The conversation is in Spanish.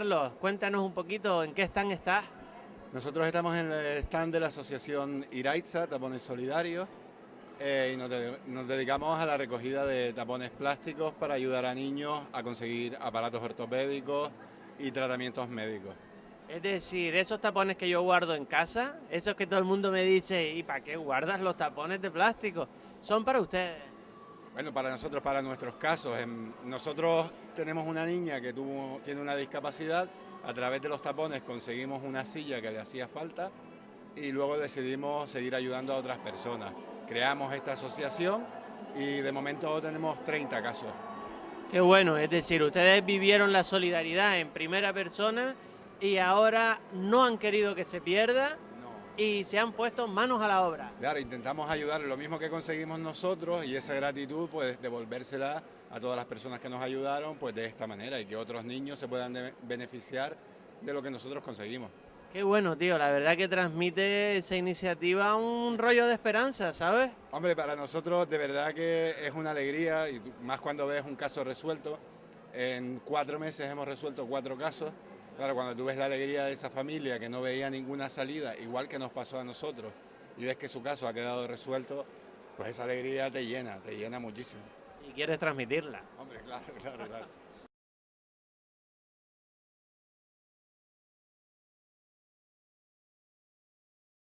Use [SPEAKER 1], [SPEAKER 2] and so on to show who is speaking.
[SPEAKER 1] Carlos, cuéntanos un poquito en qué stand estás.
[SPEAKER 2] Nosotros estamos en el stand de la asociación Iraitza, Tapones Solidarios, eh, y nos, nos, dedicamos a la recogida de tapones plásticos para ayudar a niños a conseguir aparatos ortopédicos y tratamientos médicos.
[SPEAKER 1] Es decir, esos tapones que yo guardo en casa, esos que todo el mundo me dice, ¿y para qué guardas los tapones de plástico? Son para ustedes.
[SPEAKER 2] Bueno, para nosotros, para nuestros casos. Nosotros tenemos una niña que tiene una discapacidad, a través de los tapones conseguimos una silla que le hacía falta y luego decidimos seguir ayudando a otras personas. Creamos esta asociación y de momento tenemos 30 casos.
[SPEAKER 1] Qué bueno, es decir, ustedes vivieron la solidaridad en primera persona y ahora no han querido que se pierda y se han puesto manos a la obra.
[SPEAKER 2] Claro, intentamos ayudar lo mismo que conseguimos nosotros y esa gratitud pues devolvérsela a todas las personas que nos ayudaron pues de esta manera y que otros niños se puedan beneficiar de lo que nosotros conseguimos.
[SPEAKER 1] Qué bueno, tío, la verdad que transmite esa iniciativa un rollo de esperanza, ¿sabes?
[SPEAKER 2] Hombre, para nosotros de verdad que es una alegría y más cuando ves un caso resuelto. En cuatro meses hemos resuelto cuatro casos Claro, cuando tú ves la alegría de esa familia que no veía ninguna salida, igual que nos pasó a nosotros, y ves que su caso ha quedado resuelto, pues esa alegría te llena, te llena muchísimo.
[SPEAKER 1] Y quieres transmitirla.
[SPEAKER 2] Hombre, claro, claro, claro.